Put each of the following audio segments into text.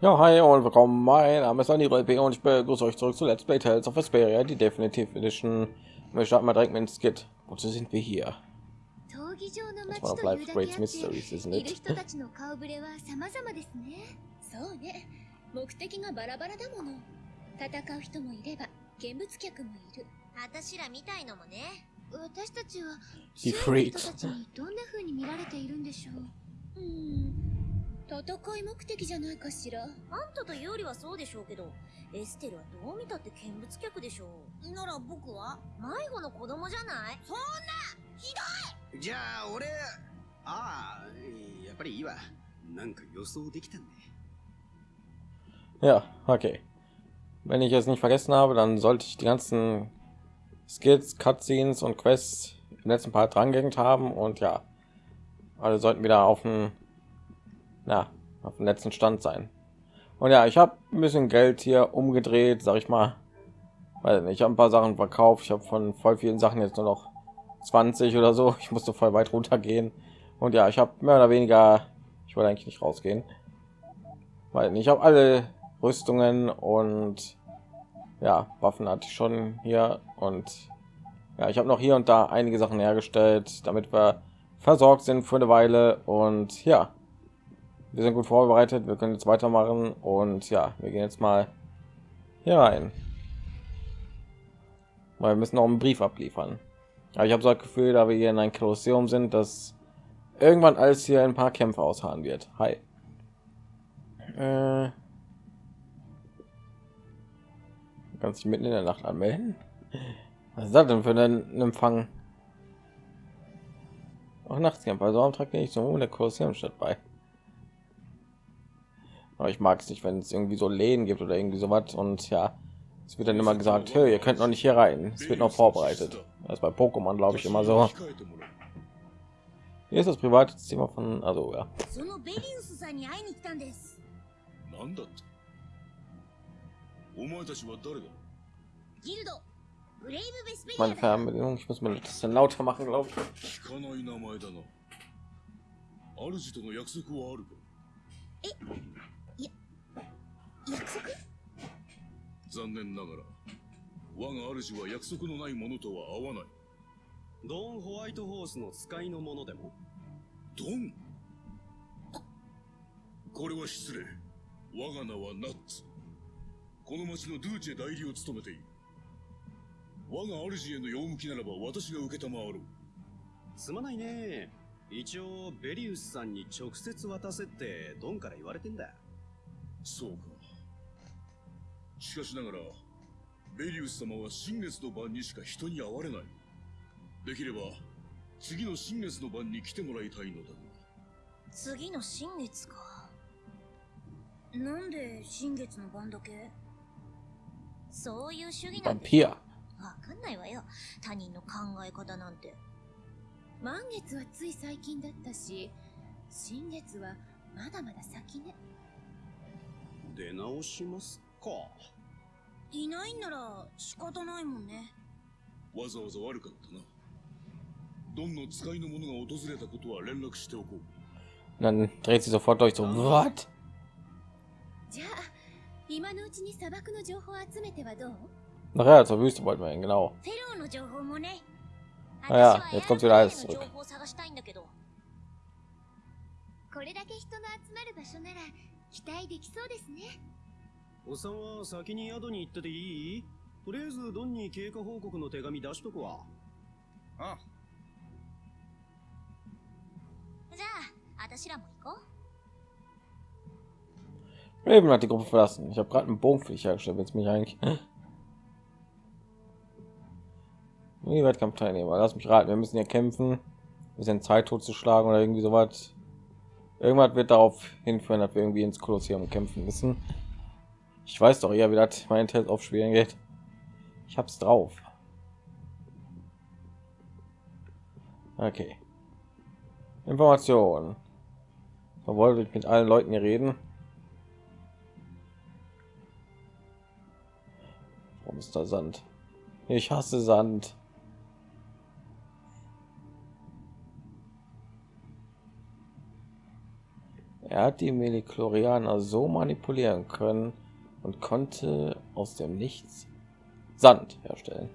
Ja, hi und willkommen. Mein Name ist Andy B und ich begrüße euch zurück zu Let's Play Tales of Vesperia, die Definitive Edition. Wir starten mal direkt mit dem Skit. Wozu sind wir hier? That's one of life's great mysteries, isn't it? そうね目的がバラバラだもの戦う人もいれば見物客もいる私らみたいのもね私たちは Die 周囲の人 Freaks. たちにどんな風に見られているんでしょううん 戦い目的じゃないかしらあんたというよりはそうでしょうけど、エステルはどう見たって見物客でしょう。なら僕は迷子の子供じゃないそんなじゃあ俺ああやっぱりいいわなんか予想できたね Ja, okay. Wenn ich es nicht vergessen habe, dann sollte ich die ganzen Skits, Cutscenes und Quests im letzten Part drangehängt haben und ja, alle sollten wieder auf dem, na, auf dem letzten Stand sein. Und ja, ich habe ein bisschen Geld hier umgedreht, sag ich mal. Weil ich habe ein paar Sachen verkauft. Ich habe von voll vielen Sachen jetzt nur noch 20 oder so. Ich musste voll weit runter gehen. Und ja, ich habe mehr oder weniger, ich wollte eigentlich nicht rausgehen, weil ich habe alle Rüstungen und ja, Waffen hatte ich schon hier und ja, ich habe noch hier und da einige Sachen hergestellt, damit wir versorgt sind für eine Weile und ja, wir sind gut vorbereitet, wir können jetzt weitermachen und ja, wir gehen jetzt mal hier rein. Weil wir müssen noch einen Brief abliefern. Aber ich habe so das Gefühl, da wir hier in ein Kolosseum sind, dass irgendwann alles hier ein paar Kämpfe ausharren wird. Hi. Äh, kannst mitten in der Nacht anmelden. Was ist das denn für einen Empfang? Auch Nachtscamp, also am Tag nicht so der Kolosseum statt bei Aber ich mag es nicht, wenn es irgendwie so Läden gibt oder irgendwie so was und ja, es wird dann immer gesagt, hey, ihr könnt noch nicht hier rein. Es wird noch vorbereitet. Das ist bei Pokémon, glaube ich, immer so. Hier ist das private Zimmer von, also ja. そのベリウスさんに会いに来たんです。なんだってお前たちは誰だギルド、ブレイブベスペリア Meine だ。 Fernbedienung, ich muss mir das bisschen lauter machen, glaube ich. 聞かない名前だな主との約束はあるか 約束？残念ながら我が主は約束のないものとは合わない。ドン・ホワイトホースの使いのものでも。ドン？これは失礼。我が名はナッツ。この町のドゥーチェ代理を務めている。我が主への用向きならば私が受けたまわろう。すまないね。一応ベリウスさんに直接渡せってドンから言われてんだ。そうかしかしながらベリウス様は新月の晩にしか人に会われないできれば次の新月の晩に来てもらいたいのだが次の新月か？なんで新月の晩だけ？そういう主義なんで Vampir. わかんないわよ。他人の考え方なんて。満月はつい最近だったし新月はまだまだ先ね出直しますかいないんなら仕方ないもんね。わざわざ悪かったなドンの使いの者が訪れたことは連絡しておこう Und dann dreht sie sofort durch so, what? じゃあ今のうちに砂漠の情報を集めてはどう？Nachher zur Wüste wollten wir hin, genau. フェローの情報もね。あいや私は jetzt kommt wieder alles zurück の情報を探したいんだけど。これだけ人の集まる場所なら期待できそうですねおっさんは先に宿に行ってていいとりあえずドンに経過報告の手紙出しとくわあじゃあ、私らも行こう。 Raven hat die Gruppe verlassen. Ich habe gerade einen Bogen für dich hergestellt. Willst du mich eigentlich? Die Wettkampfteilnehmer. Lass mich raten. Wir müssen hier kämpfen. Ein bisschen Zeit totzuschlagen oder irgendwie sowas. Irgendwas wird darauf hinführen, dass wir irgendwie ins Kolosseum kämpfen müssen. Ich weiß doch eher, wie das mein Test aufspielen geht. Ich hab's drauf. Okay. Information. Man wollte mit allen Leuten hier reden. Warum ist da Sand? Ich hasse Sand. Er hat die Meliklorianer so manipulieren können und konnte aus dem Nichts Sand herstellen.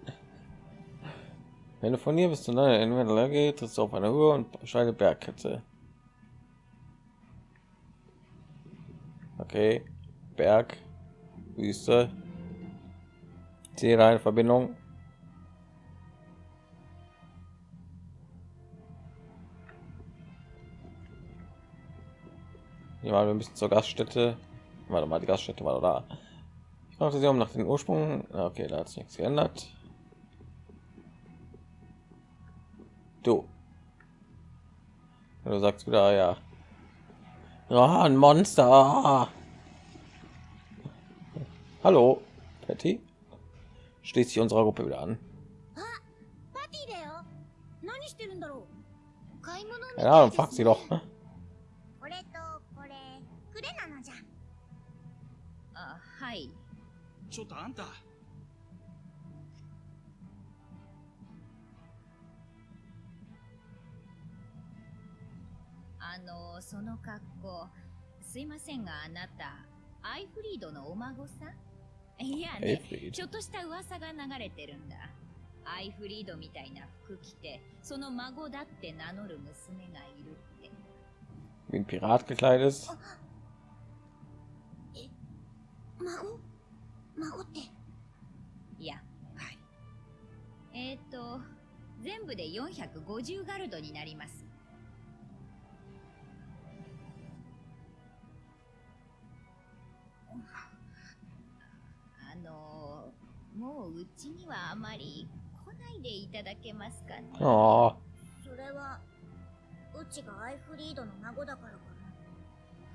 Wenn du von hier bis zu deiner Inventar geht, ist auf einer Höhe und steile Bergkette. Okay, Berg, Wüste. Sehe eine Verbindung. Ja, wir müssen zur Gaststätte. Warte mal, die Gaststätte war da. Fragte sie um nach dem Ursprung. Okay, da hat sich nichts geändert. Du. Du sagst wieder, ja. Ja, ein Monster. Hallo, Patty. Schließt sich unserer Gruppe wieder an. Ja, dann fragt sie doch. Ne? ちょっとあんた。あのその格好すいませんがあなたアイフリードのお孫さん？いやね.ちょっとした噂が流れてるんだ。アイフリードみたいな服着てその孫だって名乗る娘がいるって。Wie ein Pirat gekleidet ist. 孫？孫って。や。っぱりえっ、ー、と全部で450ガルドになります。あのもううちにはあまり来ないでいただけますかね。Oh, それはうちがアイフリードの孫だからか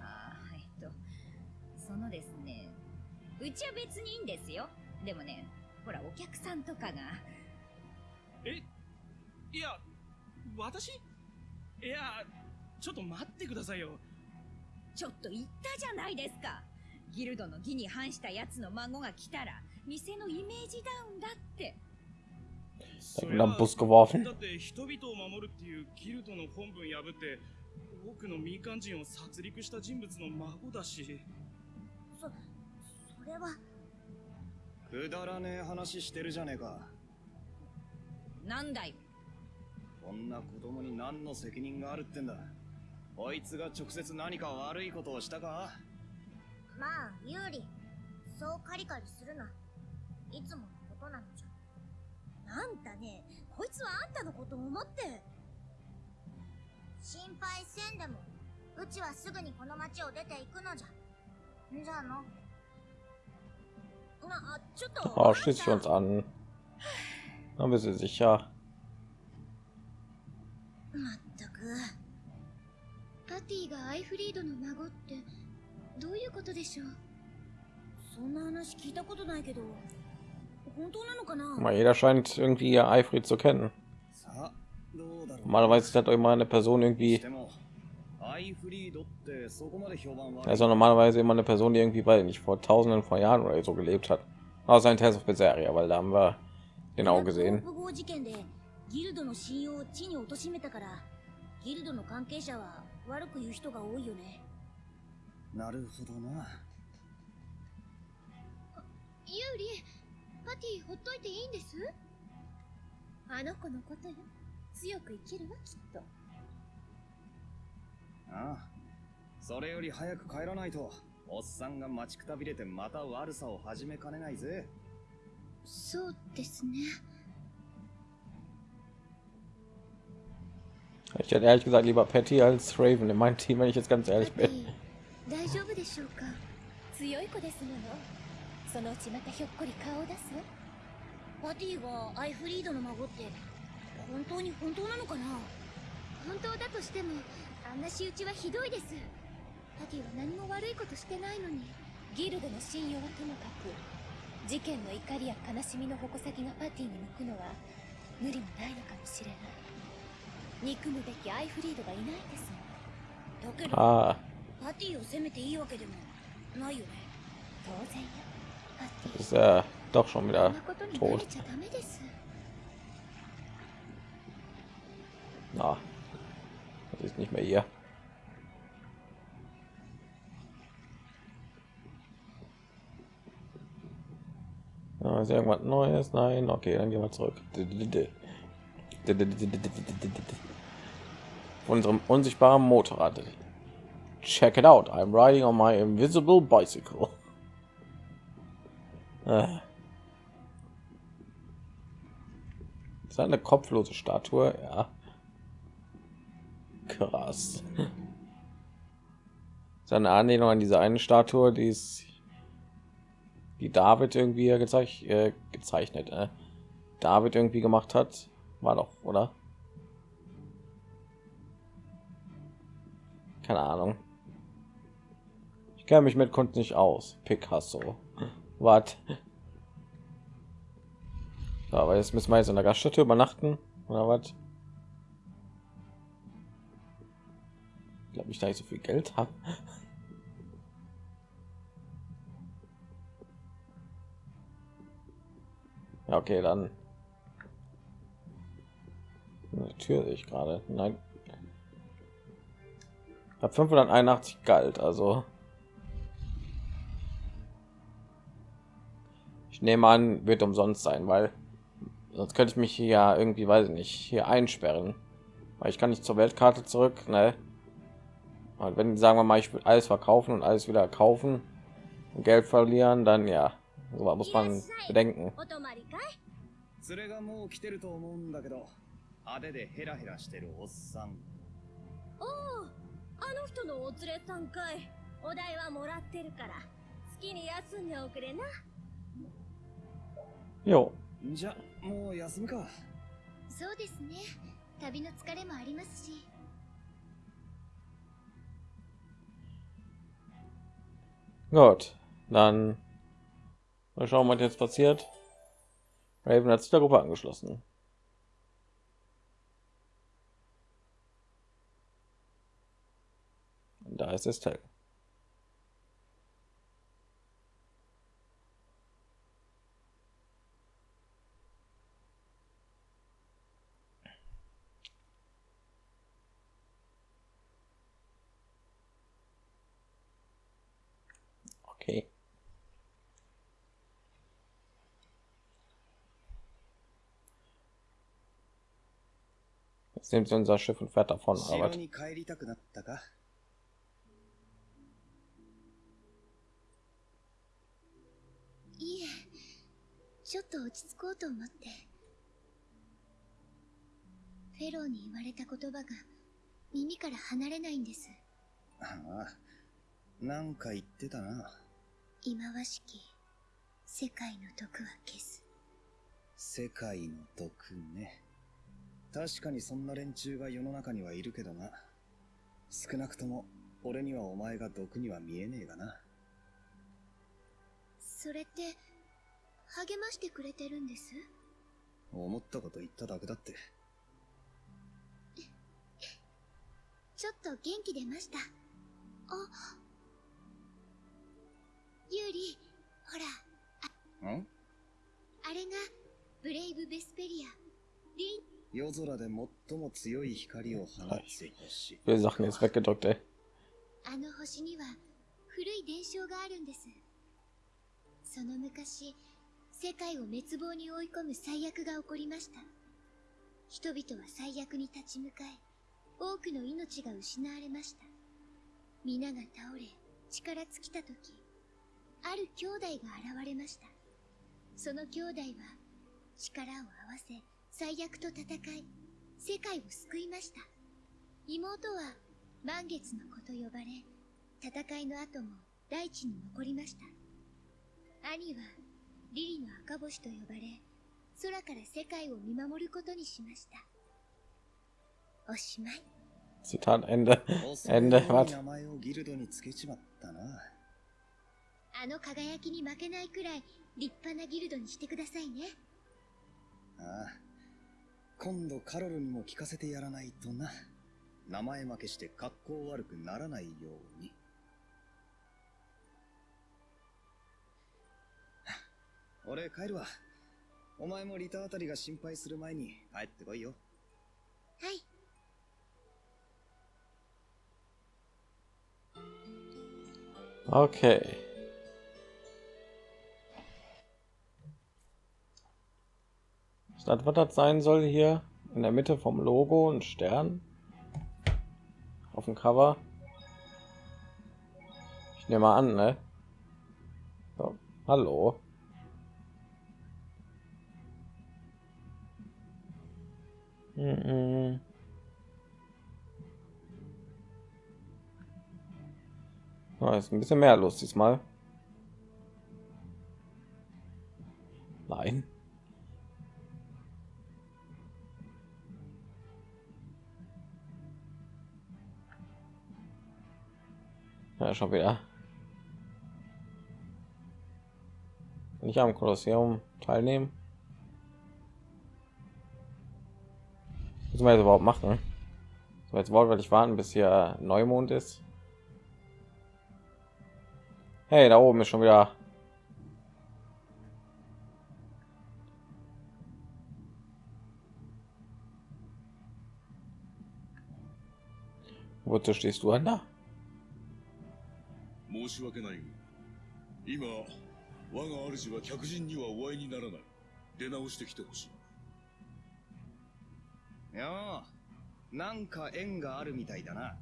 あーえっと。そのですねうちは別にいいんですよ。でもねほらお客さんとかが。え？いや私？いやちょっと待ってくださいよ。ちょっと言ったじゃないですか。ギルドの義に反した奴の孫が来たら店のイメージダウンだって。そ da り wird ゃ am Bus geworfen. だって人々を守るっていうギルドの本文破って多くの民間人を殺戮した人物の孫だし。それは。くだらねえ話してるじゃねえか。なんだよこんな子供に何の責任があるってんだ。こいつが直接何か悪いことをしたか？まあ有利そうカリカリするな。いつものことなのじゃ。あんたね。こいつはあんたのことを思って。心配せんでもうちはすぐにこの町を出て行くのじゃ。んじゃあの Ah, oh, schließt sie uns an. Dann bist du sicher. Mal jeder scheint irgendwie Eifried zu kennen. Normalerweise hat immer eine Person irgendwie てもアイフリードってそこまで評判悪い also normalerweise immer eine Person, die irgendwie, weil nicht vor Tausenden von Jahren oder so gelebt hat. Außer in Tales of Berseria, weil da haben wir den auch gesehen. ブ号事件でギルドの信用を地に貶めたからギルドの関係者は悪く言う人が多いよねなるほどなユーリパティほっといていいんですあの子のことよ強く生きるわきっとああそれより早く帰らないとおっさんが待ちくたびれてまた悪さを始めかねないぜ。そうですね。Ich hätte ehrlich gesagt lieber Patty als Raven in meinem Team, wenn ich jetzt ganz パ ehrlich テ bin. ィ大丈夫でしょうか？強い子ですもの。そのうちまたひょっこり顔を出す？わパティがアイフリードの孫って本当に本当なのかな？本当だとしてもあんな仕打ちはひどいです。パティは何も悪いことしてないのに。ギルドの信用はともかく事件の怒りや悲しみの矛先がパティに向くのは無理もないのかもしれない。憎むべきアイフリードがいないんです。だけど Ah, パティを責めていいわけでもないよね。当然よ。パティ。ist er doch schon wieder なことに慣 tot. れちゃダメです。Na, ist nicht mehr hier. Ja, ah, ist irgendwas Neues? Nein, okay, dann gehen wir zurück. Von unserem unsichtbaren Motorrad. Check it out, I'm riding on my invisible bicycle. Ah. Ist eine kopflose Statue, ja. Krass. Seine Anlehnung an diese eine Statue, die ist die David irgendwie gezeich äh, gezeichnet, äh. David irgendwie gemacht hat, war doch, oder? Keine Ahnung. Ich kenne mich mit Kunst nicht aus. Picasso. So, aber jetzt müssen wir jetzt in der Gaststätte übernachten oder was? Glaube ich da nicht so viel Geld habe. Ja, okay, dann. Eine Tür sehe ich gerade. Nein. Ab 581 galt, also. Ich nehme an, wird umsonst sein, weil sonst könnte ich mich hier ja irgendwie, weiß ich nicht, hier einsperren. Weil ich kann nicht zur Weltkarte zurück, ne? Und wenn sagen wir mal, ich will alles verkaufen und alles wieder kaufen und Geld verlieren, dann ja, so muss man bedenken. 連れがもう来てると思うんだけど派手でヘラヘラしてるおっさんおおあの人のお連れさんかいお代はもらってるから好きに休んでおくれな Jo, じゃもう休むかそうですね旅の疲れもありますし Gut, dann mal schauen, was jetzt passiert. Raven hat sich der Gruppe angeschlossen. Und da ist Estelle. Okay. Jetzt nimmt sie unser Schiff und fährt davon. 城 Aber に帰りたくなったかいえちょっと落ち着こうと思ってフェローに言われた言葉が耳から離れないんですああなんか言ってたな忌まわしき世界の毒は消す世界の毒ね確かにそんな連中が世の中にはいるけどな。少なくとも俺にはお前が毒には見えねえがな。それって励ましてくれてるんです？思ったこと言っただけだって。ちょっと元気出ました？あユーリほらん？あれがブレイブ・ベスペリア。リン夜空で最も強い光を放つ星 wir Sachen jetzt weggedrückt, ey. あの星には古い伝承があるんです。その昔世界を滅亡に追い込む最悪が起こりました。人々は最悪に立ち向かい多くの命が失われました。皆が倒れ力尽きた時ある兄弟が現れました。その兄弟は力を合わせ最悪と戦い世界を救いました妹は満月の子と呼ばれ戦いの後も大地に残りました兄はリリの赤星と呼ばれ空から世界を見守ることにしましたおしまい Zitat Ende. Ende. Was? 名前をギルドにつけちまったなあの輝きに負けないくらい立派なギルドにしてくださいねああ今度カロルにも聞かせてやらないとな。名前負けして格好悪くならないように。俺帰るわ。お前もリタあたりが心配する前に帰ってこいよ。はい。Okay. Das was das sein soll hier in der Mitte vom Logo und Stern auf dem Cover. Ich nehme mal an, ne? So, hallo. Mhm. Oh, ist ein bisschen mehr los diesmal. Nein. Ja, schon wieder. Nicht am Kolosseum teilnehmen. Was wir jetzt überhaupt machen? Jetzt wortwörtlich warten, bis hier Neumond ist. Hey, da oben ist schon wieder Wozu stehst du an da? 申し訳ないが今我が主は客人にはお会いにならない。出直してきてほしい。いやあなんか縁があるみたいだな。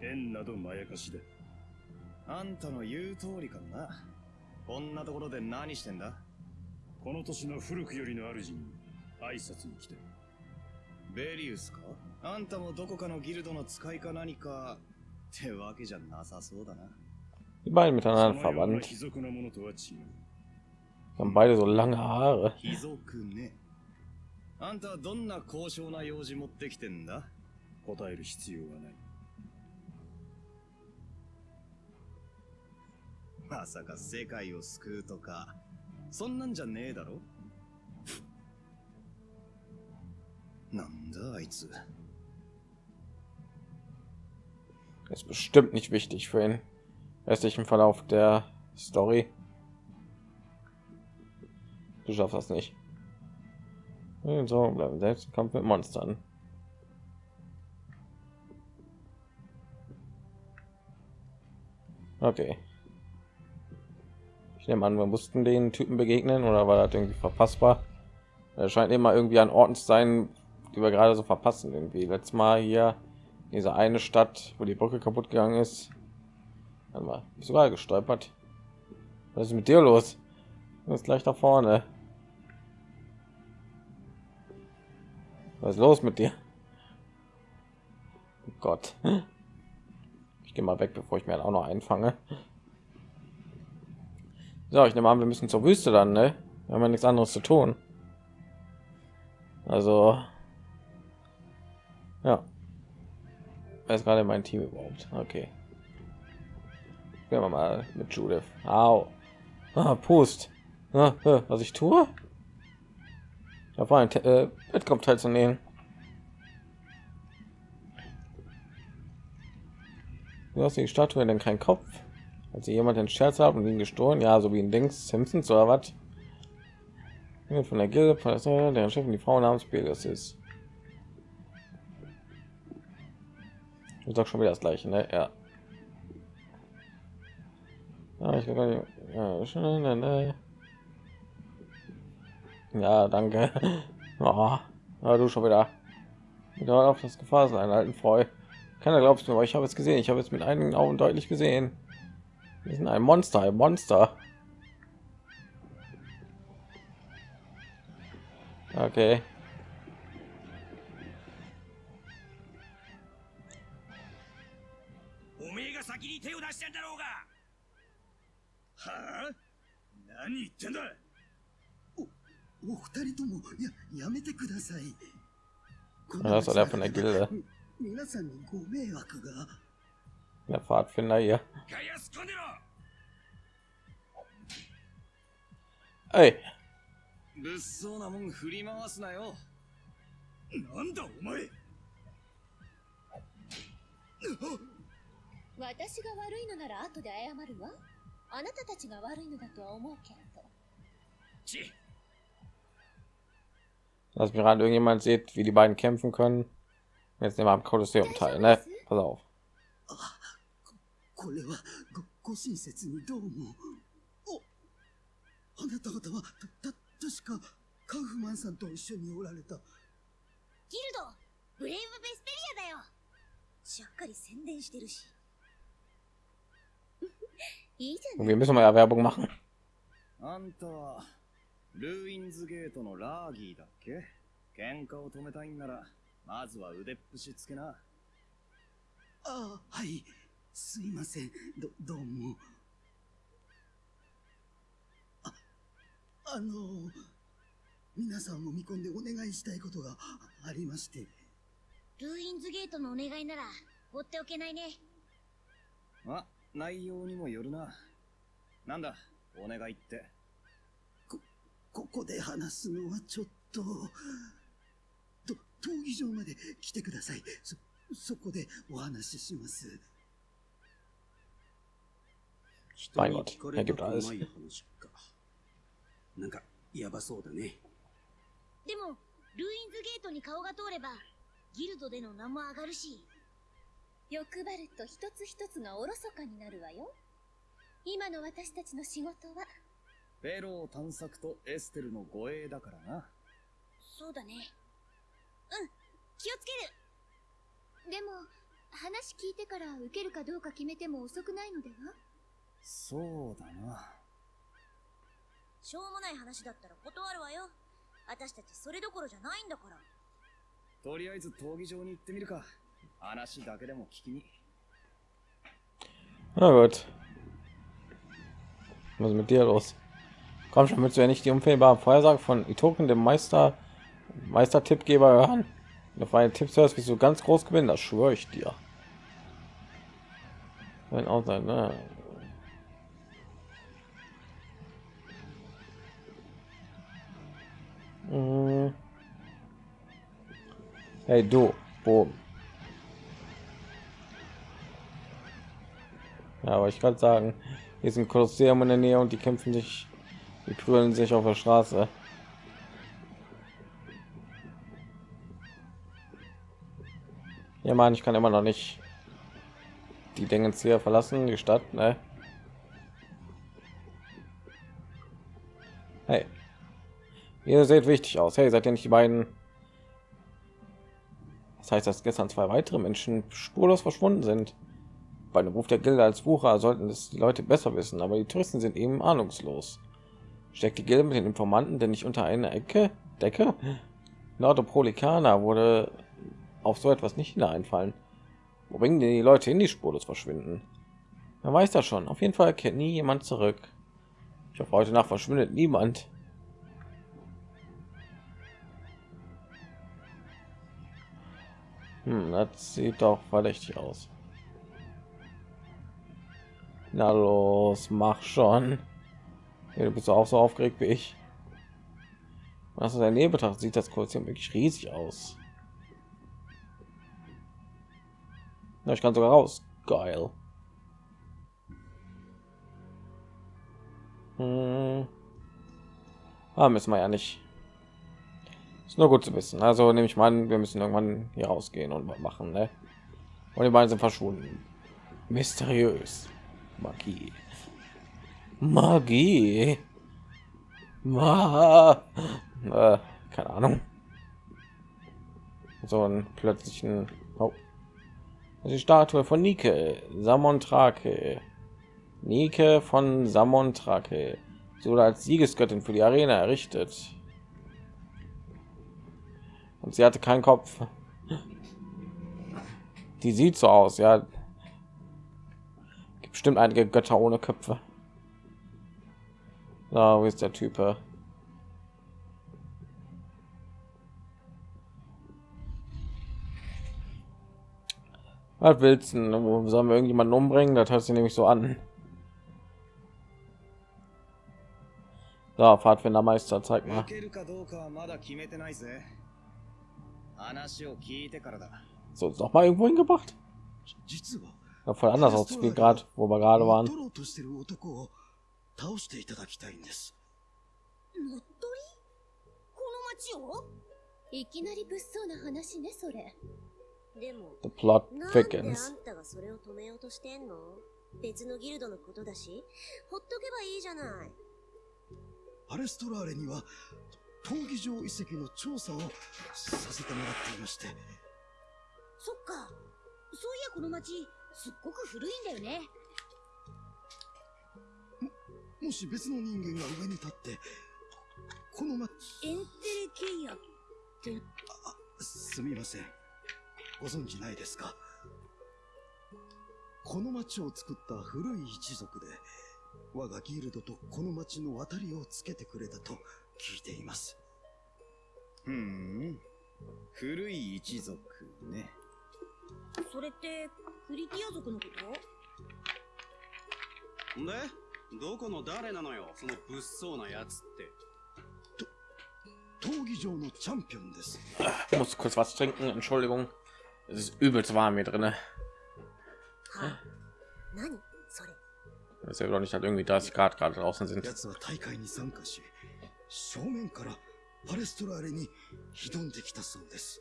縁などまやかしだあんたの言う通りかもな。こんなところで何してんだ？この年の古くよりの主に挨拶に来て。ベリウスか？あんたもどこかのギルドの使いか何かってわけじゃなさそうだな。Die beiden そ miteinander verwandt. 貴族のものとは違う。Haben beide so lange Haare. あんたはどんな高尚な用事持ってきてんだ？答える必要はない。まさか世界を救うとかそんなんじゃねえだろ。なんだあいつ Ist bestimmt nicht wichtig für den restlichen Verlauf der Story. Du schaffst das nicht. So, bleiben selbst im Kampf mit Monstern. Okay. Ich nehme an, wir mussten den Typen begegnen oder war das irgendwie verpassbar? Er scheint immer irgendwie an Orten zu sein, die wir gerade so verpassen. Irgendwie letztes Mal hier diese eine Stadt, wo die Brücke kaputt gegangen ist. Warte mal, bist du gerade gestolpert? Was ist mit dir los? Du bist gleich da vorne. Was ist los mit dir? Oh Gott. Ich gehe mal weg, bevor ich mir auch noch einfange. So, ich nehme an, wir müssen zur Wüste dann, ne? Wir haben ja nichts anderes zu tun. Also, ja. Wer ist gerade mein Team überhaupt? Okay. Gehen wir mal mit Judith. Au. Ah, Pust. Ah, äh, was ich tue? Da war ein äh, Wettkampf teilzunehmen. Du hast die Statue denn kein Kopf? Hat sie jemand den Scherz haben und ihn gestohlen? Ja, so wie ein Dings Simpsons oder was? Von der Gilde, von der Chefin die Frau namens Pegasus ist. Ist doch schon wieder das gleiche, ne? Ja. Ja, ich ja, schon, ne, ne. Ja, danke. Oh, ja, du schon wieder. Wieder auf das Gefahr sein, alten Freu. Keiner glaubt mir, aber ich habe es gesehen. Ich habe es mit einigen Augen deutlich gesehen. Wir sind ein Monster, ein Monster. Okay. 何言ってんだお二人ともややめてください。こん Ja, das der von der Gilde. み皆さんにご迷惑が。Der Pfadfinder hier. ガヤスコンでろ Ey, 物騒なもん振り回すなよなんだお前私が悪いのなら後で謝るわあなたたちが悪いのだとは思うけれどち dass mir gerade irgendjemand sieht, wie die beiden kämpfen können. Jetzt nehmen wir am Kolosseum teil, ne? Pass auf. これはごご親切にどうも。おあなた方はたた確かカウフマンさんと一緒におられた。ギルドブレイブ・ベスペリアだよしゃっかり宣伝してるし。いいじゃない Wir müssen mal ja Werbung machen. あんたは、ルーインズゲートのラーギーだっけ？喧嘩を止めたいんなら、まずは腕っぷしつけな。ああ、はい。すいません。ど、どうも。あ、あの、皆さんを見込んでお願いしたいことがありまして。ルーインズゲートのお願いなら放っておけないね。あ、内容にもよるな。なんだ、お願いって。ここで話すのはちょっと。と、闘技場まで来てください。そ、そこでお話しします。Mein Gott, er gibt alles. なんか、やばそうだね。でも、ルーインズゲートに顔が通れば、ギルドでの名も上がるし。欲張ると一つ一つがおろそかになるわよ。今の私たちの仕事は、フェロー探索とエステルの護衛だからな。そうだね。うん、気をつけるでも、話聞いてから受けるかどうか決めても遅くないのでは？そうだな。しょうもない話だったら断るわよ。私たちそれどころじゃないんだから。とりあえず闘技場に行ってみるか。Na gut. Was mit dir los? Komm schon, willst du ja nicht die unfehlbare Vorhersage von Itoken, dem Meister, Meister-Tippgeber hören? Auf meine Tipps hörst, wie du ganz groß gewinnen, das schwöre ich dir. Wenn auch sein, ne? Mhm. Hey du, boom. Ja, aber ich kann sagen, hier ist ein Kolosseum in der Nähe und die kämpfen sich, die prügeln sich auf der Straße. Ja, Mann, ich kann immer noch nicht die Dinge hier verlassen, die Stadt, ne? Hey, ihr seht wichtig aus. Hey, seid ihr nicht die beiden? Das heißt, dass gestern zwei weitere Menschen spurlos verschwunden sind. Bei dem Ruf der Gilde als Wucher sollten es die Leute besser wissen, aber die Touristen sind eben ahnungslos. Steckt die Gilde mit den Informanten denn nicht unter eine Ecke? Decke? Nordopolikaner wurde auf so etwas nicht wieder einfallen. Wo bringen die Leute hin, die spurlos verschwinden? Man weiß das schon. Auf jeden Fall kennt nie jemand zurück. Ich hoffe, heute Nacht verschwindet niemand. Hm, das sieht doch verdächtig aus. Na los, mach schon. Ja, du bist auch so aufgeregt wie ich. Was in der Nähe betrachtet, sieht das Kolosseum wirklich riesig aus. Ja, ich kann sogar raus. Geil. Hm. Ah, müssen wir ja nicht. Ist nur gut zu wissen. Also nehme ich mal wir müssen irgendwann hier rausgehen und machen, ne? Und die beiden sind verschwunden. Mysteriös. Magie. Magie. Ma äh, keine Ahnung. So einen plötzlichen oh. die Statue von Nike, Samontrake. Nike von Samontrake. Sie wurde als Siegesgöttin für die Arena errichtet. Und sie hatte keinen Kopf. Die sieht so aus, ja. Gibt bestimmt einige Götter ohne Köpfe. Da, wo ist der Typ? Was willst du? denn? Sollen wir irgendjemanden umbringen? Das hört sich nämlich so an. So, Pfadfindermeister, zeig mal. 受けるかどうかはまだ決めてないぜ。話を聞いてからだ。 So, ist noch mal irgendwo hingebracht? 実は、 Ja, voll anders aus wie gerade, wo wir gerade 取 waren. ろうとしてる男を倒していただきたいんです。乗っ取りこの町を？いきなり物騒な話ね、それ。でも、The plot なんであ thickens. んたがそれを止めようとしてんの？別のギルドのことだし、ほっとけばいいじゃない。アレストラーレには、と闘技場遺跡の調査をさせてもらっていましてそっかそういやこの町すっごく古いんだよね。もし別の人間が上に立ってこの町エンテレケイアって。すみません。ご存知ないですか？この町を作った古い一族で我がギルドとこの町の渡りをつけてくれたと聞いています。ふん。古い一族ね。それってクリティア族のことでどこの誰なのよその物騒なやつって闘技場のチャンピオンです Ich muss kurz was trinken, Entschuldigung. Es ist übelst warm hier drin. はあ何それ Das ist ja doch nicht halt irgendwie 30 Grad gerade draußen sind. 正面からパレストラーレに挑んできたそうです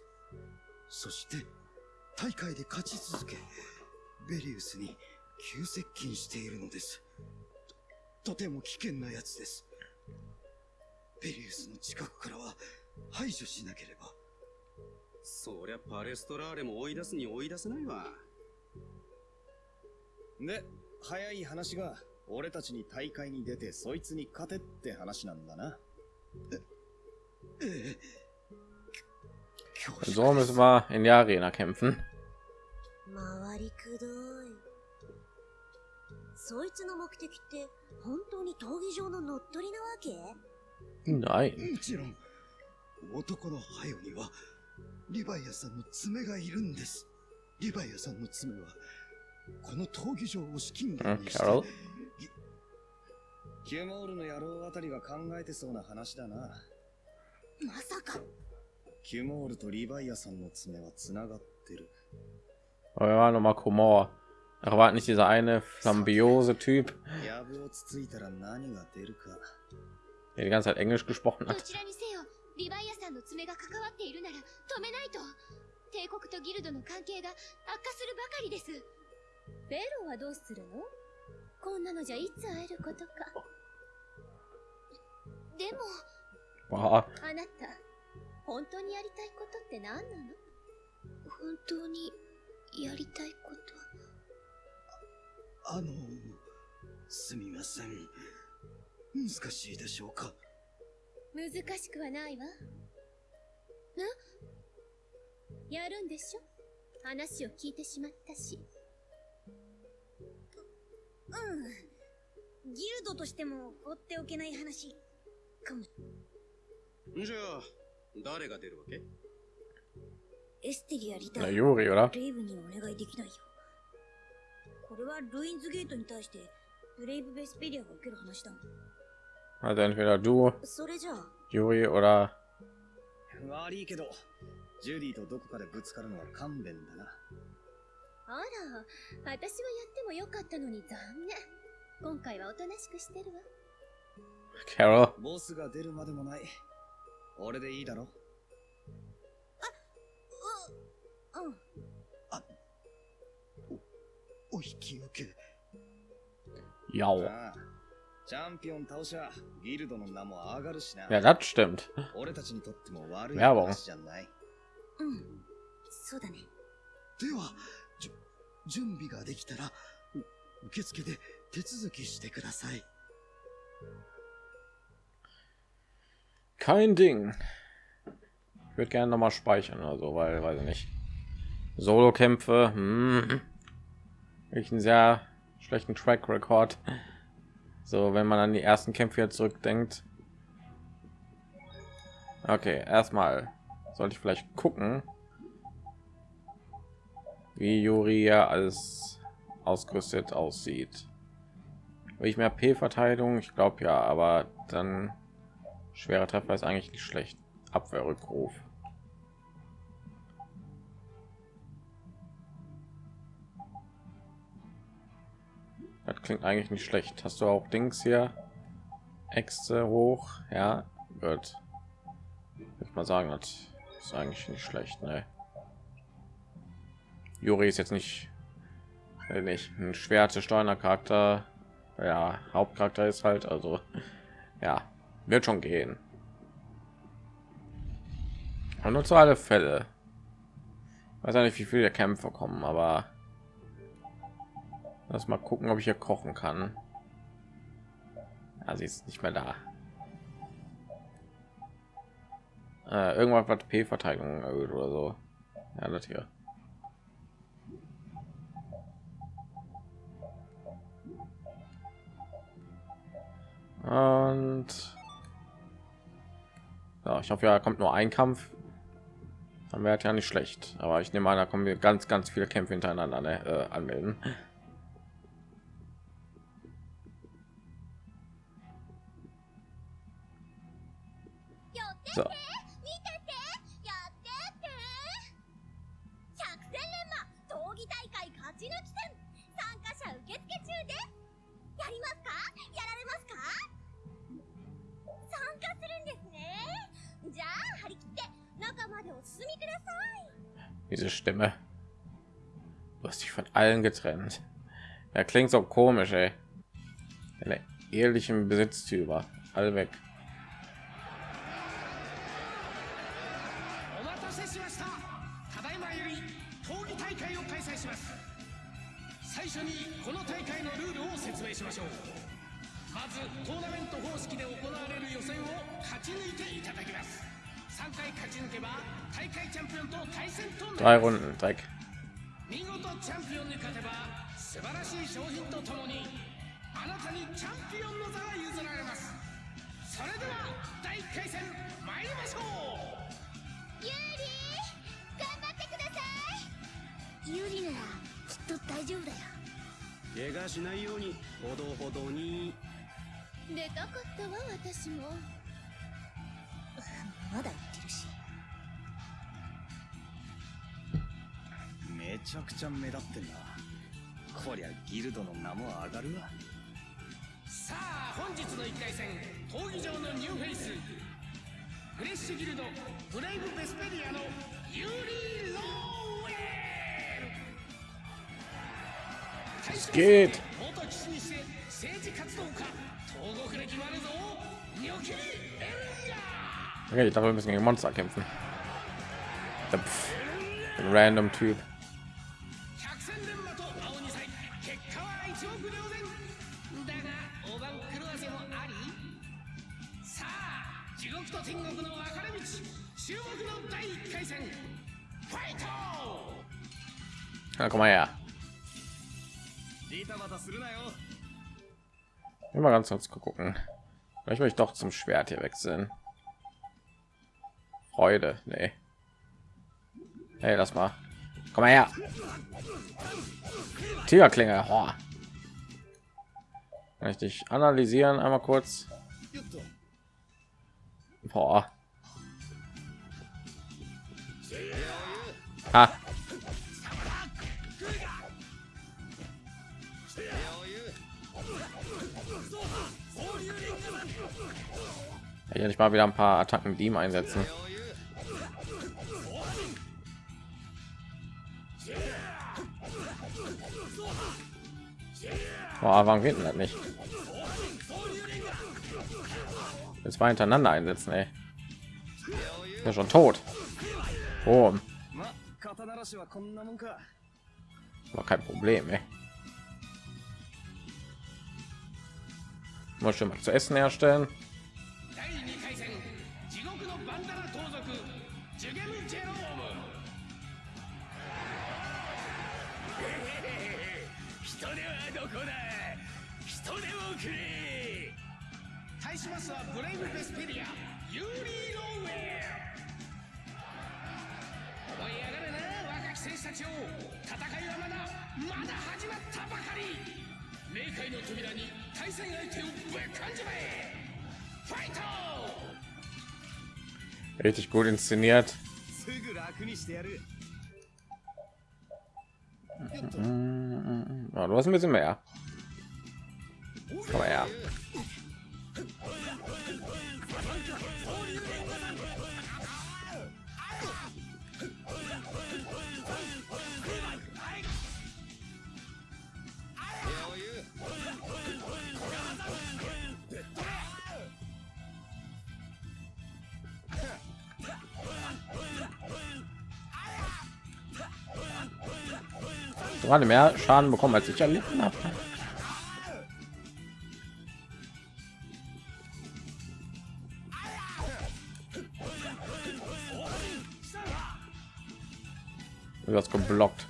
そして大会で勝ち続けベリウスに急接近しているのです。ととても危険な奴です。ベリウスの近くからは排除しなければ。そりゃパレストラーレも追い出すに追い出せないわ。で、早い話が、俺たちに大会に出てそいつに勝てって話なんだな。ええ So müssen wir in der Arena kämpfen. 回りくどいそいつの目的って本当に闘技場の乗っ取りなわけ？Nein. もちろん男のハヨにはリヴァイアさんの爪がいるんですリヴァイアさんの爪はこの闘技場を資金源にして?キュモールの野郎あたりが考えてそうな話だな。まさかキュモールとリヴァイアさんの爪は繋がってる。Komor. Ach, war nicht dieser eine Flambiose-Typ, やぶをつついたら何が出るか。der die ganze Zeit Englisch gesprochen ど hat? ちらにせよリヴァイアさんの爪が関わっているなら止めないと帝国とギルドの関係が悪化するばかりですベロはどうするの？こんなのじゃいつ会えることかでもあなた本当にやりたいことって何なの？本当にやりたいことあのすみません。難しいでしょうか？難しくはないわ。な？やるんでしょ？話を聞いてしまったし。うん。ギルドとしても放っておけない話。かも。じゃあ誰が出るわけ？エステリアリター Juri, oder? レイブにお願いできないよこれはルインズゲートに対してブレイブ・ベスペリアが受ける話だもん Also entweder du, それじゃあ Juri oder 悪いけど、ジュディとどこかでぶつかるのは勘弁だな。あら、私はやってもよかったのに残念。今回はおとなしくしてるわ。Carol. ボスが出るまでもない。俺でいいだろ,ャンピオン倒しはギルドの名も上がるしな。いや、だって。俺たちにとっても悪いやじい。うん、そうだね。では、準備ができたら、受付で手続きしてください。Kein Ding. Ich würde gerne noch mal speichern oder so, weil, weiß ich nicht. Solo-Kämpfe, hm. Ich einen sehr schlechten Track Record. So, wenn man an die ersten Kämpfe jetzt zurückdenkt. Okay, erstmal sollte ich vielleicht gucken, wie Juri ja alles ausgerüstet aussieht. Will ich mehr P-Verteidigung? Ich glaube ja, aber dann schwerer Treffer ist eigentlich nicht schlecht. Abwehrrückruf. Das klingt eigentlich nicht schlecht. Hast du auch Dings hier? Äxte hoch? Ja. Würde ich mal sagen, das ist eigentlich nicht schlecht, ne? Juri ist jetzt nicht, nicht ein schwerte steuernder Charakter. Ja, Hauptcharakter ist halt, also ja, wird schon gehen. Und nur zu alle Fälle. Ich weiß nicht, wie viele Kämpfe kommen, aber lass mal gucken, ob ich hier kochen kann. Ja, sie ist nicht mehr da. Äh, irgendwas was P-Verteidigung erhöht oder so. Ja, das hier. Und ja, ich hoffe, ja, kommt nur ein Kampf. Dann wäre ja nicht schlecht. Aber ich nehme an, da kommen wir ganz, ganz viele Kämpfe hintereinander ne, äh, anmelden. So. Diese Stimme. Du hast dich von allen getrennt. Er klingt so komisch, ey. Deine ehrlichen Besitztümer. Alle weg. Drei Runden, Dreck. 見事チャンピオンに勝てば素晴らしい商品とともにあなたにチャンピオンの座が譲られます。それでは第1回戦参りましょう。ユーリ頑張ってください。ユーリならきっと大丈夫だよ。怪我しないようにほどほどに。出たかったわ私も。まだ言っめちゃくちゃ目立ってんな。こりゃギルドの名も上がるわ。さあ本日の1回戦闘技場のニューフェイス。フレッシュギルドブレイブ・ベスペリアのユーリー・ローウェル。対象 geht 元騎士にして政治活動家東国歴もあるぞ。ニョキリ・エルガ Okay, ich dachte, wir müssen gegen Monster kämpfen. Der Pff, ein random Typ. Na, komm mal her. Immer ganz kurz gucken. Vielleicht möchte ich doch zum Schwert hier wechseln. Freude, nee. Hey, lass mal. Komm mal her. Tigerklinge. Oh. Kann ich dich analysieren einmal kurz? Boah. Ha. Hier nicht mal wieder ein paar Attacken mit ihm einsetzen. Boah, warum geht denn das nicht? Jetzt mal hintereinander einsetzen, ey. Ja schon tot. Oh. War kein Problem, ey. Muss schon mal zu essen herstellen. 第2回戦地獄のバンダナ盗賊ジュゲム・ジェローム。人手はどこだ人手をくれ対しますはブレイブ・ベスペリアユーリー・ローウェル思い上がるな若き戦士たちを。戦いはまだまだ始まったばかり。冥界の扉に対戦相手をぶっかんじまえ Richtig gut inszeniert. Mhm. Ja, du hast ein bisschen mehr. Aber ja. Gerade mehr Schaden bekommen, als ich erlitten habe. Du hast geblockt.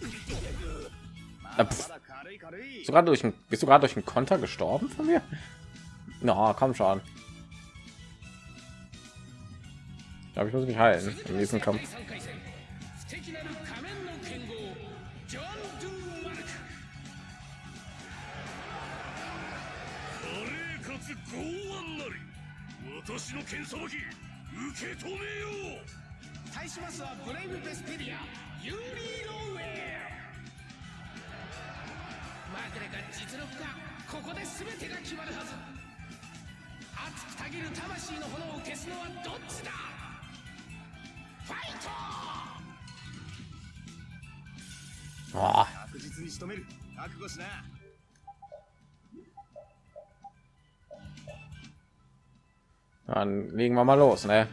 Sogar durch ein, bist du gerade durch einen Konter gestorben von mir? Na, komm schon. Glaube, ich muss mich heilen in diesem Kampf. 私の剣さばき受け止めよう。対しますはブレイブ・ベスペリアユーリー・ローウェアまぐれが実力か。ここで全てが決まるはず。熱くたぎる魂の炎を消すのはどっちだ？ファイト Boah. 確実に仕留める。覚悟しな Dann legen wir mal los, ne?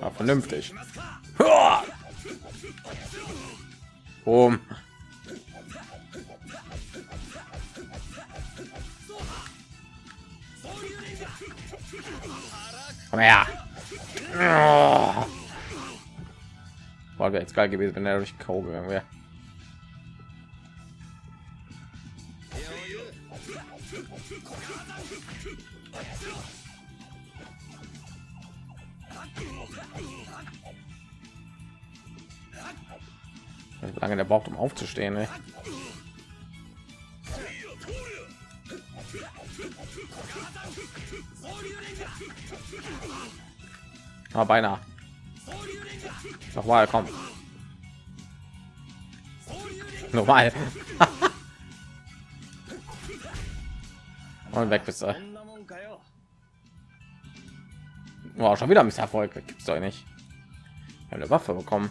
Ja, vernünftig. Boom. Komm her. Wäre jetzt geil gewesen, wenn er durch K.O. gegangen wäre. lange der braucht um aufzustehen ey. aber ah, beinahe. Nochmal komm. Nochmal. Und weg bist du. Wow, schon wieder misserfolg. Es doch nicht. Eine waffe bekommen.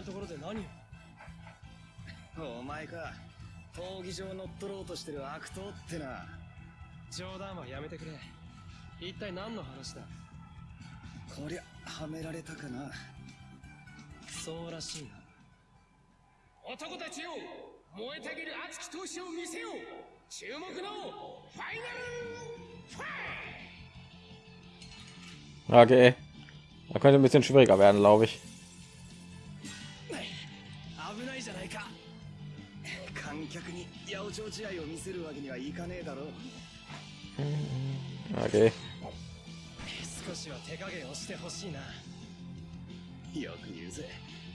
なところで何を？お前か。闘技場乗っ取ろうとしてる悪党ってな。冗談はやめてくれ。一体何の話だ？こりゃはめられたかな。そうらしいな。男たちよ燃えたぎる熱き闘志を見せよ。う注目のファイナルファイ Okay. Da könnte ein bisschen schwieriger werden, glaube ich. 観客に八百長試合を見せるわけにはいかねえだろ Okay. 少しは手加減をしてほしいなよく言うぜ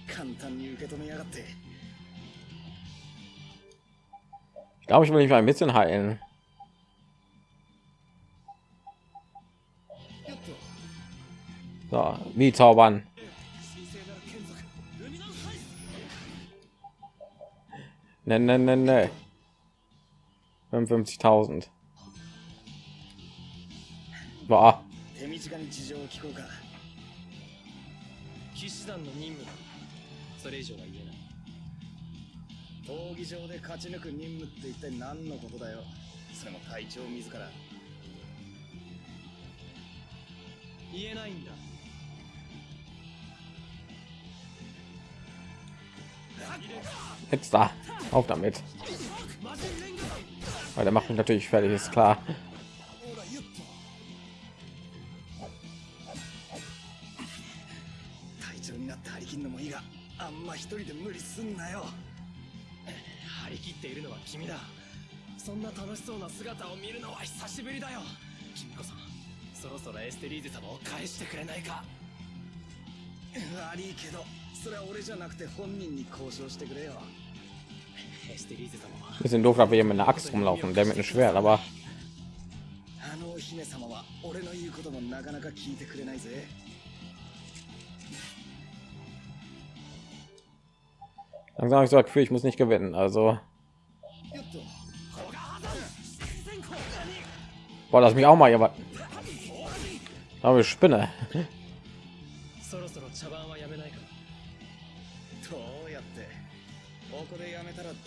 簡単に受け止めやがって Ich glaube, ich will mich mal ein bisschen heilen. So, wie zaubern. Ne, ne, ne, ne. 55.000. Boah. 手短に事情を聞こうか騎士団の任務だそれ以上は言えない闘技場で勝ち抜く任務って一体何のことだよ?それも隊長自ら言えないんだ Jetzt da. Auf damit. Weil der macht mich natürlich fertig, ist klar. Bisschen doof, dass wir hier mit einer Axt rumlaufen, der mit einem Schwert, aber langsam habe ich so Gefühl, ich muss nicht gewinnen, also Boah, lass mich auch mal jemand. Aber Spinne.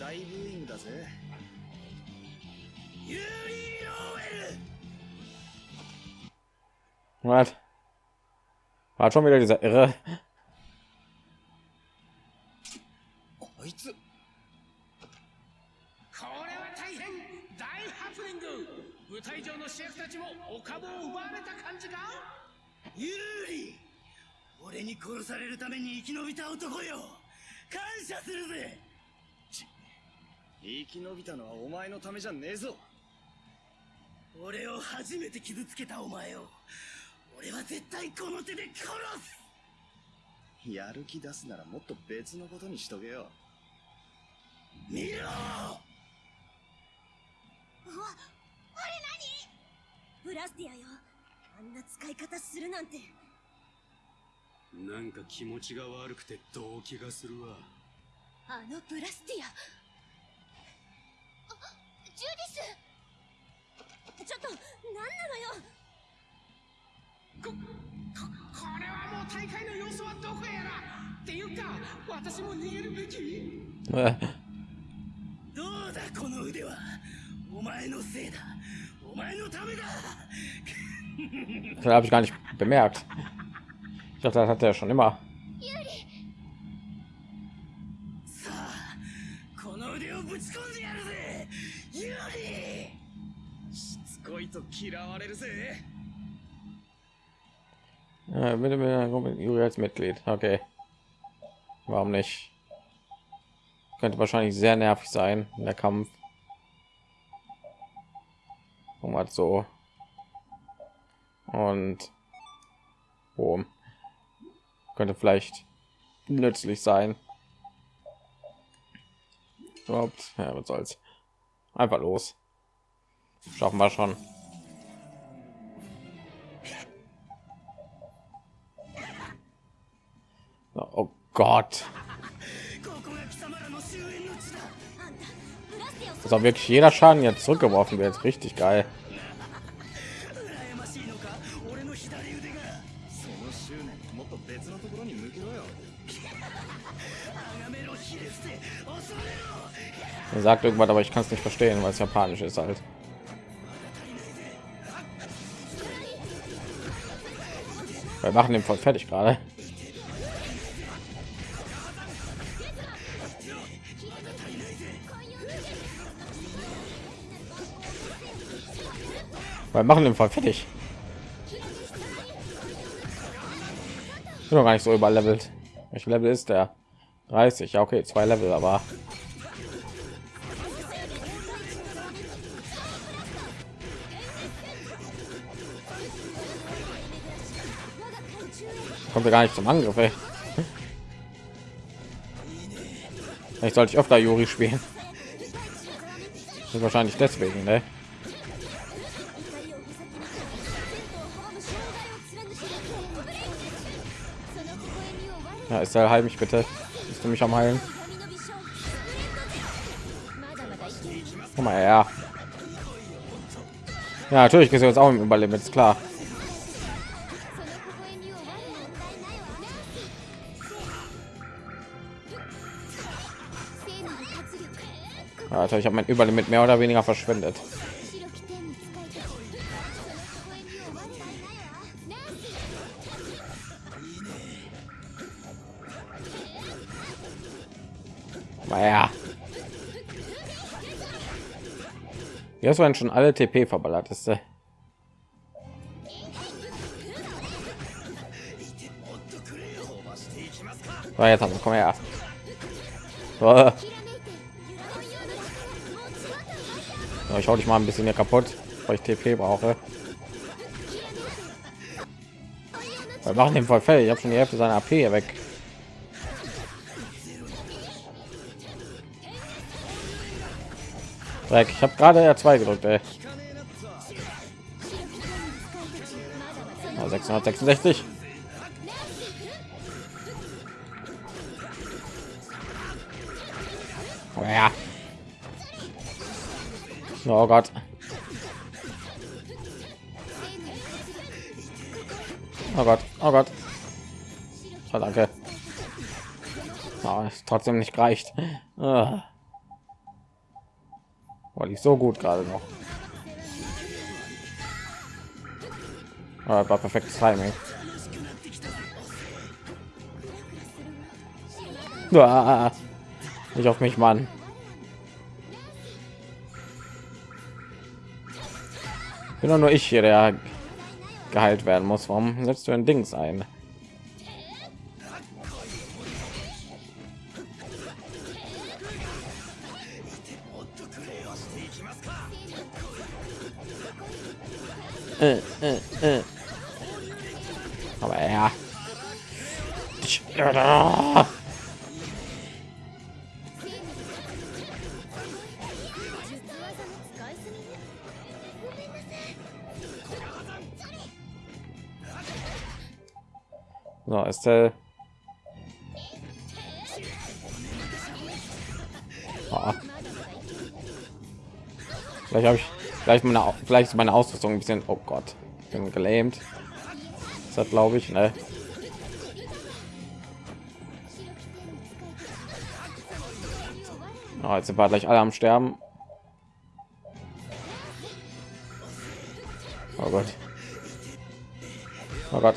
大ブーイングだぜ。Was? War schon wieder dieser Irre. こいつこれは大変大ハプニング舞台上の主役たちもお株を奪われた感じかユーリ俺に殺されるために生き延びた男よ感謝するぜ生き延びたのはお前のためじゃねえぞ。俺を初めて傷つけたお前を俺は絶対この手で殺す。やる気出すならもっと別のことにしとけよ。見ろ！うわあれ何？ブラスティアよ。あんな使い方するなんて。なんか気持ちが悪くて動機がするわ。あのブラスティアあジュディスちょっと何なのよ。こここれはもう大会の様子はどこへやら。っていうか私も逃げるべき？Äh, どうだこの腕は。お前のせいだ。お前のためだ。Das habe ich gar nicht bemerkt. Ich dachte, das hat er schon immer. さあこの腕をぶち込んで Ah, ja, dem mit Juri als Mitglied. Okay. Warum nicht? Könnte wahrscheinlich sehr nervig sein in der Kampf. Um halt so. Und boom. Könnte vielleicht nützlich sein. Überhaupt, ja, was soll's. Einfach los. Schaffen wir schon. Oh Gott. Dass auch wirklich jeder Schaden jetzt zurückgeworfen wird. Richtig geil. Er sagt irgendwas, aber ich kann es nicht verstehen, weil es japanisch ist halt. Wir machen den voll fertig gerade. Wir machen den Fall fertig. Ich bin doch gar nicht so überlevelt. Welches Level ist der? 30. Ja, okay, zwei Level, aber Kommt ja gar nicht zum Angriff, Ich sollte ich öfter Juri spielen. wahrscheinlich deswegen, ne? Ja, ist er heil mich bitte. Bist du mich am heilen? Komm mal her. Ja, natürlich gesehen jetzt auch im Überleben, ist klar. Alter, ich habe mein Überlimit mehr oder weniger verschwendet. Naja. Jetzt waren schon alle TP verballert ist. Äh. So, jetzt haben wir, komm her. So. Ich hau dich mal ein bisschen hier kaputt, weil ich TP brauche. Wir machen den voll fertig. Ich habe schon die Hälfte seiner AP hier weg. Dreck. Ich habe gerade R2 gedrückt, ey. Oh, 666. Oh ja. Oh Gott. Oh Gott, oh Gott. Oh, danke. Oh, trotzdem nicht gereicht. Ah. War nicht so gut gerade noch. Ah, war perfektes Timing. Ah, nicht auf mich, Mann. Bin nur ich hier, der geheilt werden muss. Warum setzt du ein Dings ein? Äh, äh, äh. Aber. Ja. So, Estelle. Oh. Vielleicht habe ich vielleicht meine vielleicht meine Ausrüstung ein bisschen. Oh Gott, bin gelähmt. Das hat glaube ich, ne? Oh, jetzt sind wir gleich alle am Sterben. Oh Gott. Oh Gott.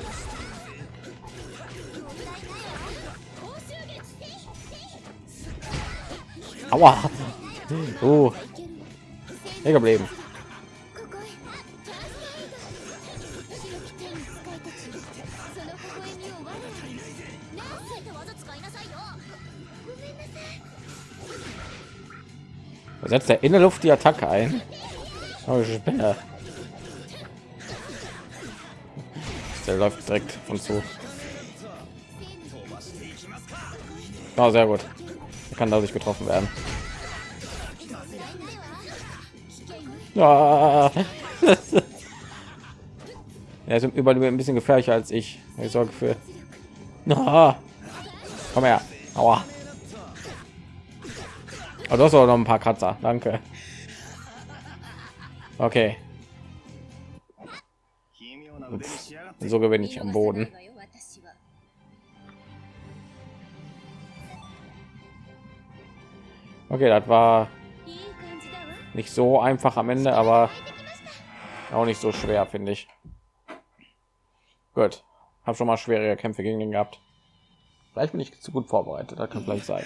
Aua. Oh. Hier geblieben. Setzt er in der Luft die Attacke ein? Oh. Der läuft direkt von zu. Oh, sehr gut. Kann dadurch getroffen werden. Ja. er ist überall ein bisschen gefährlicher als ich. Ich sorge für. Na, komm her. Aua. Aber du hast auch noch ein paar Kratzer. Danke. Okay. So gewinne ich am Boden. Okay, das war nicht so einfach am Ende, aber auch nicht so schwer, finde ich. Gut, habe schon mal schwere Kämpfe gegen ihn gehabt. Vielleicht bin ich zu gut vorbereitet, das kann vielleicht sein.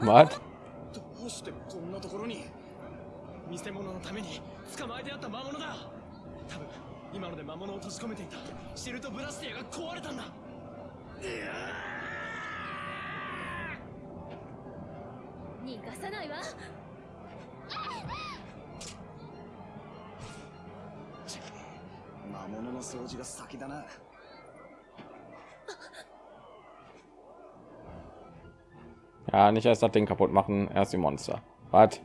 俺に逆らう気か What? どうしてこんなところに見せ物のために捕まえてあった魔物だ。多分今ので魔物を閉じ込めていた。シルトブラスティアが壊れたんだ。逃がさないわ。魔物の掃除が先だな Ja, nicht erst das Ding kaputt machen, erst die Monster. Was?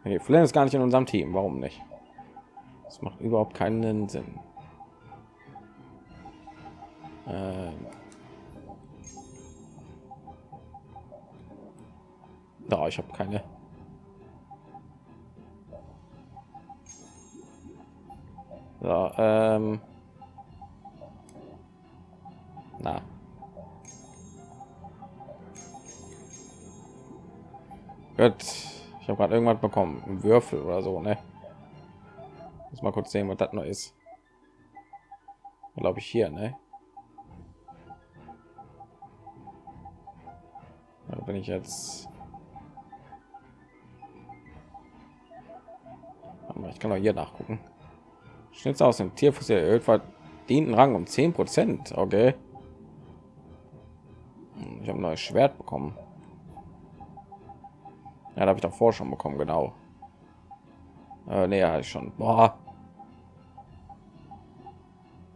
Okay, Flynn ist gar nicht in unserem Team. Warum nicht? Das macht überhaupt keinen Sinn. Ähm. Da, ich habe keine. So, ähm. Na. Gut. Ich habe gerade irgendwas bekommen. Ein Würfel oder so, ne? Muss mal kurz sehen, was das noch ist. Glaube ich hier, ne? Da bin ich jetzt. Ich kann auch hier nachgucken. Schnitz aus dem Tierfuß erhöht verdienten Rang um 10 Prozent. Okay. Ich habe ein neues Schwert bekommen. Ja, da habe ich doch davor schon bekommen, genau. Äh, nee, ja, ich schon. Boah.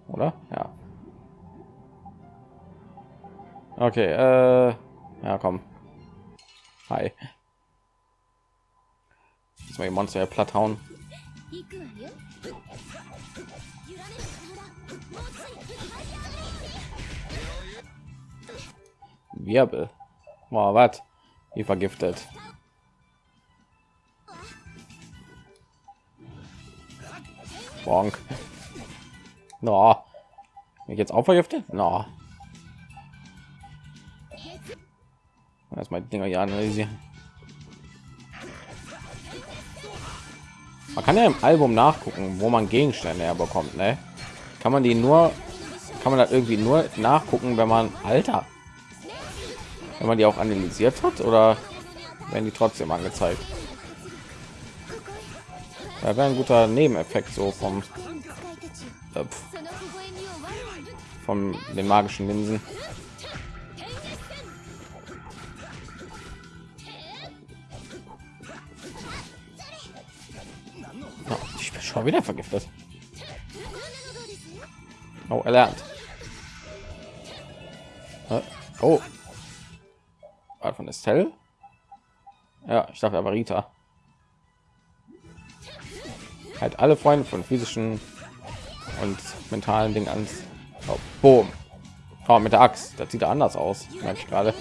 Oder? Ja. Okay, äh, ja, komm. Hi. Jetzt mal die Monster ja platt hauen. Wirbel. Boah, was? Wie vergiftet. Bonk. No. Bin ich jetzt auch vergiftet? No. Erstmal Dinger hier analysieren. Man kann ja im Album nachgucken, wo man Gegenstände herbekommt, ne? Kann man die nur, kann man das irgendwie nur nachgucken, wenn man Alter, wenn man die auch analysiert hat, oder werden die trotzdem angezeigt? Da wäre ein guter Nebeneffekt so vom äh, von den magischen Linsen. Oh, ich bin schon wieder vergiftet. Oh, er lernt. Oh. War von Estelle? Ja, ich dachte aber Rita. Halt alle Freunde von physischen und mentalen Dingen ans. Oh, boom. Oh, mit der Axt. Das sieht anders aus. Merke ich gerade.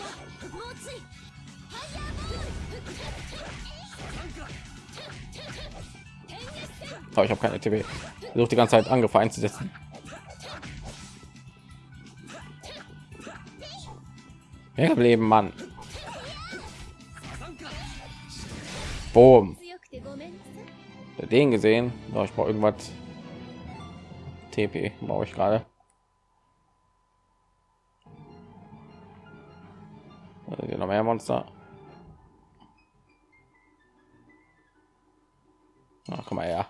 Oh, ich habe keine TV. Versuche die ganze Zeit Angriffe einzusetzen. Ja, leben, Mann. Boom den gesehen. Oh, ich brauche irgendwas tp brauche ich gerade. Also noch mehr monster. Ah, Na, komm mal her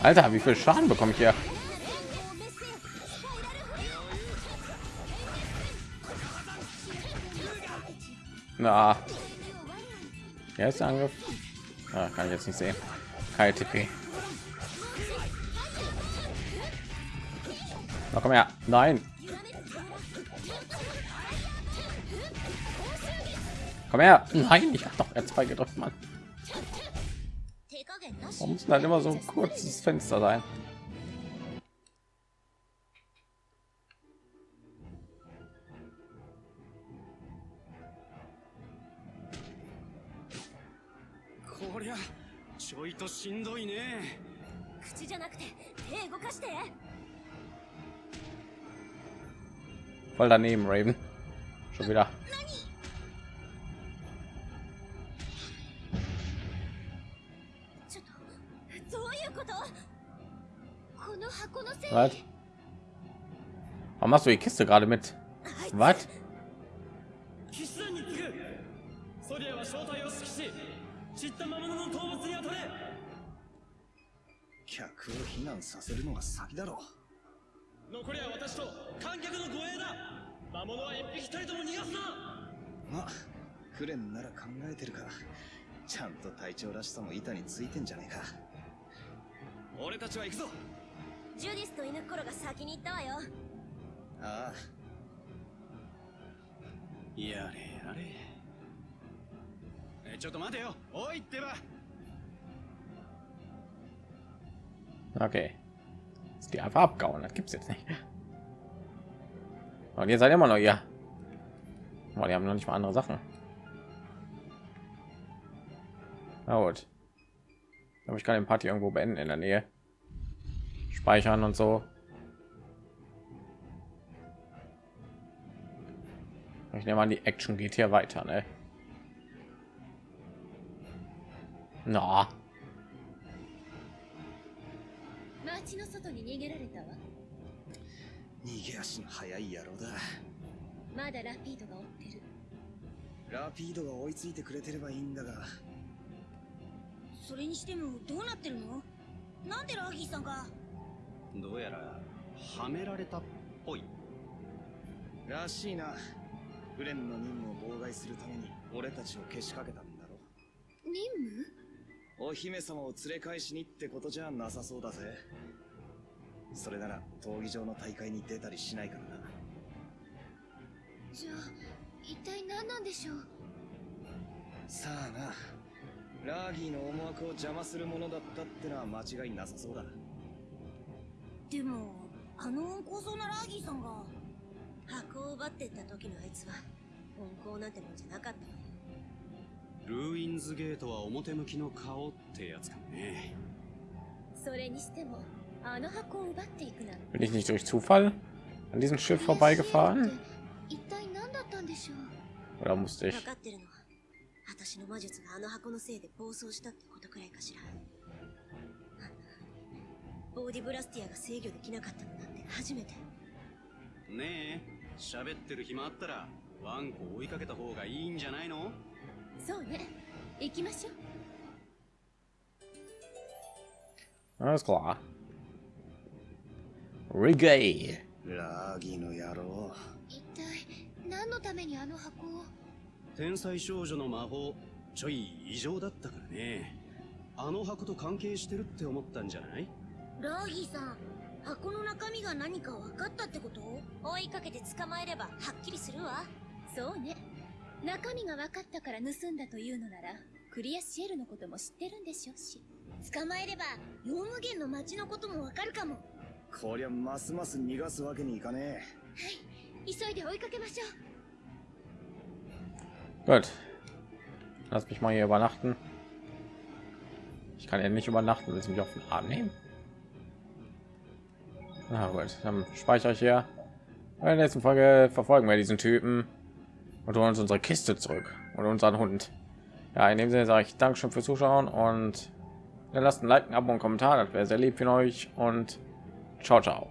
Alter, wie viel Schaden bekomme ich hier? Ah. Na. Der ist Angriff. Ah, kann ich jetzt nicht sehen. Keine TP. Na komm her. Nein. Komm her. Nein, ich habe doch R2 gedrückt, Mann. Warum muss halt immer so ein kurzes Fenster sein? voll daneben raven schon wieder Was? Warum machst du die Kiste gerade mit? Was? えてるかちゃんと隊長らしさも板についてんじゃねえか俺たちは行くぞジュディスと犬っころが先に行ったわよああやれやれえちょっと待てよおいってば Okay. Ist die einfach abgehauen. Das gibt's jetzt nicht. Und ihr seid immer noch hier. Boah, die haben noch nicht mal andere Sachen. Na gut. Aber ich kann den Party irgendwo beenden in der Nähe. Speichern und so. Ich nehme an, die Action geht hier weiter, ne? Na, 街の外に逃げられたわ逃げ足の速い野郎だまだラピードが追ってるラピードが追いついてくれてればいいんだが それにしてもどうなってるの？なんでラギーさんが？どうやらはめられたっぽい。らしいな。フレンの任務を妨害するために俺たちをけしかけたんだろ任務？お姫様を連れ返しにってことじゃなさそうだぜ。それなら闘技場の大会に出たりしないからな。じゃあ一体何なんでしょう？さあなラーギーの思惑を邪魔するものだったってのは間違いなさそうだ。でもあの温厚そうなラーギーさんが箱を奪ってった時のあいつは温厚なんてもんじゃなかったルーインズゲートは表向きの顔ってやつかもね。それにしてもあの箱を奪っていくなんて。Bin ich nicht durch Zufall? An diesem Schiff vorbeigefahren? 一体何だったんでしょう。Oder musste ich? 分かってるの。は私の魔術があの箱のせいで暴走したってことくらいかしら。あんなボーディブラスティアが制御できなかったのなんて初めて。ねえ喋ってる暇あったらワンコ追いかけた方がいいんじゃないの？そうね。行きましょう。Alles klar. Reggae. ラーギーの野郎。一体何のためにあの箱を？天才少女の魔法ちょい異常だったからね。あの箱と関係してるって思ったんじゃない？ラーギーさん箱の中身が何か分かったってこと？追いかけて捕まえればはっきりするわ。そうね。中身が分かったから盗んだというのならクリアシエルのことも知ってるんでしょうし。捕まえればヨウムゲンの町のことも分かるかも。こりゃますます逃がすわけにいかね急いで追いかけましょう Gut. Lass mich mal hier übernachten. Ich kann ja nicht übernachten, willst du mich auf den Arm nehmen? Na gut, dann speichere ich hier. In der nächsten Folge verfolgen wir diesen Typen und holen uns unsere Kiste zurück und unseren Hund. Ja, in dem Sinne sage ich Dankeschön fürs Zuschauen und dann lasst ein Like, ein Abo und Kommentar, das wäre sehr lieb von euch und ciao, ciao.